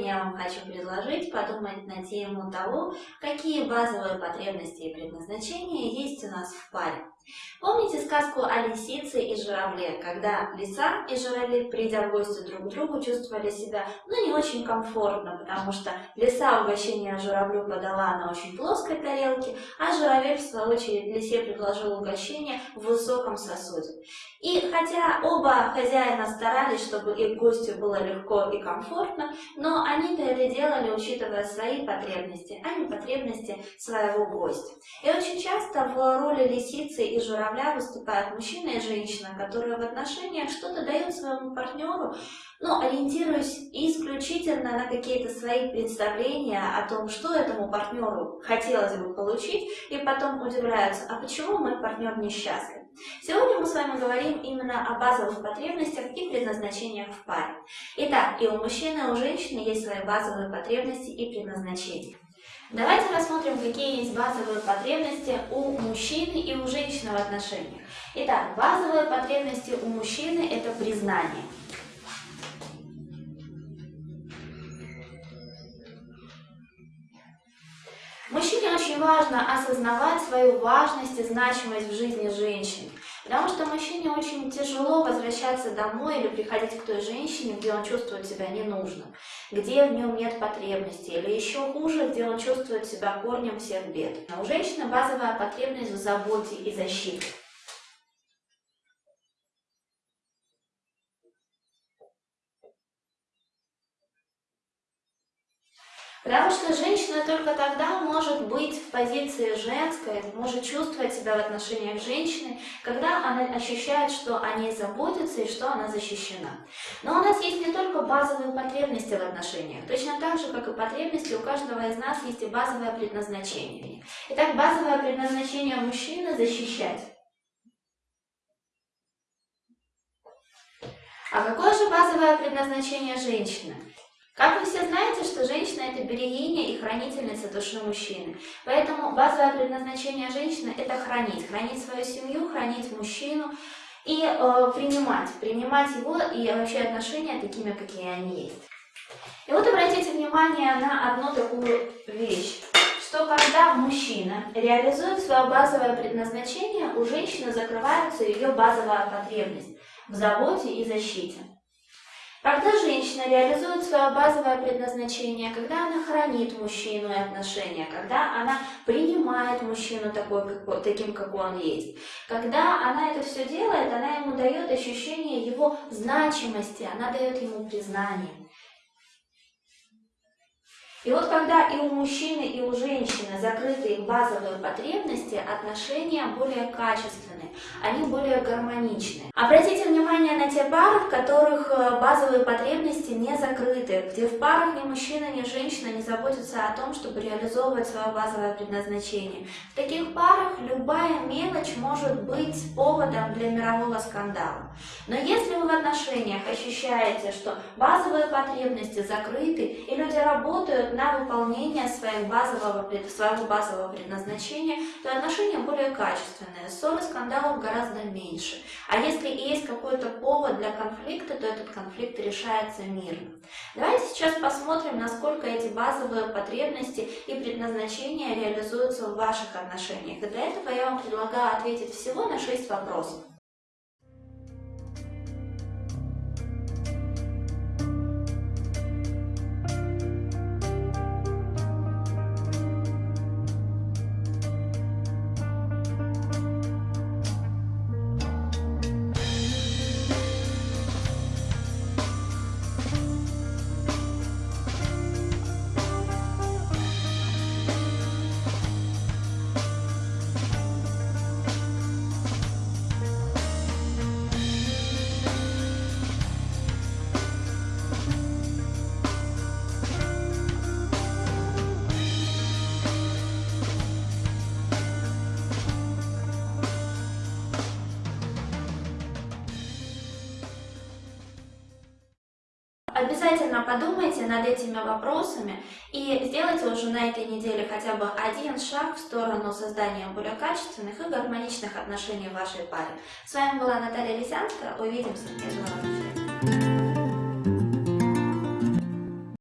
сегодня я вам хочу предложить подумать на тему того, какие базовые потребности и предназначения есть у нас в паре. Помните сказку о лисице и журавле, когда лиса и журавль, придя в гости друг к другу, чувствовали себя ну, не очень комфортно, потому что лиса угощение журавлю подала на очень плоской тарелке, а журавель, в свою очередь, лисе предложил угощение в высоком сосуде. И хотя оба хозяина старались, чтобы их гостю было легко и комфортно, но они-то это делали, учитывая свои потребности, а не потребности своего гостя. И очень часто в роли лисицы и журавля выступают мужчина и женщина, которые в отношениях что-то дают своему партнеру, ну, ориентируясь исключительно на какие-то свои представления о том, что этому партнеру хотелось бы получить, и потом удивляются, а почему мой партнер несчастлив? Сегодня мы с вами говорим именно о базовых потребностях и предназначениях в паре. Итак, и у мужчины, и у женщины есть свои базовые потребности и предназначения. Давайте рассмотрим, какие есть базовые потребности у мужчины и у женщины в отношениях. Итак, базовые потребности у мужчины – это признание. Очень важно осознавать свою важность и значимость в жизни женщины. Потому что мужчине очень тяжело возвращаться домой или приходить к той женщине, где он чувствует себя ненужным, где в нем нет потребности, или еще хуже, где он чувствует себя корнем всех бед. А у женщины базовая потребность в заботе и защите. Потому что женщина только тогда может быть в позиции женской, может чувствовать себя в отношениях женщины, когда она ощущает, что о ней заботятся и что она защищена. Но у нас есть не только базовые потребности в отношениях, точно так же, как и потребности, у каждого из нас есть и базовое предназначение. Итак, базовое предназначение мужчины – защищать. А какое же базовое предназначение женщины? Как вы все знаете, что женщина – это берегиня и хранительница души мужчины. Поэтому базовое предназначение женщины – это хранить. Хранить свою семью, хранить мужчину и э, принимать. Принимать его и вообще отношения такими, какие они есть. И вот обратите внимание на одну такую вещь что когда мужчина реализует свое базовое предназначение, у женщины закрывается ее базовая потребность в заботе и защите. Когда женщина реализует свое базовое предназначение, когда она хранит мужчину и отношения, когда она принимает мужчину такой, как, таким, как он есть, когда она это все делает, она ему дает ощущение его значимости, она дает ему признание. И вот когда и у мужчины, и у женщины закрыты базовые потребности, отношения более качественные, они более гармоничны. Обратите внимание на те пары, в которых э, базовые потребности не закрыты, где в парах ни мужчина, ни женщина не заботятся о том, чтобы реализовывать свое базовое предназначение. В таких парах любая мелочь может быть поводом для мирового скандала. Но если вы в отношениях ощущаете, что базовые потребности закрыты, и люди работают на выполнение своего базового, своего базового предназначения, то отношения более качественные, ссоры, скандалов гораздо меньше. А если и есть какой-то повод для конфликта, то этот конфликт решается мирно. Давайте сейчас посмотрим, насколько эти базовые потребности и предназначения реализуются в ваших отношениях. И для этого я вам предлагаю ответить всего на 6 вопросов. Обязательно подумайте над этими вопросами и сделайте уже на этой неделе хотя бы один шаг в сторону создания более качественных и гармоничных отношений в вашей паре. С вами была Наталья Лисянская. Увидимся. Я желаю вам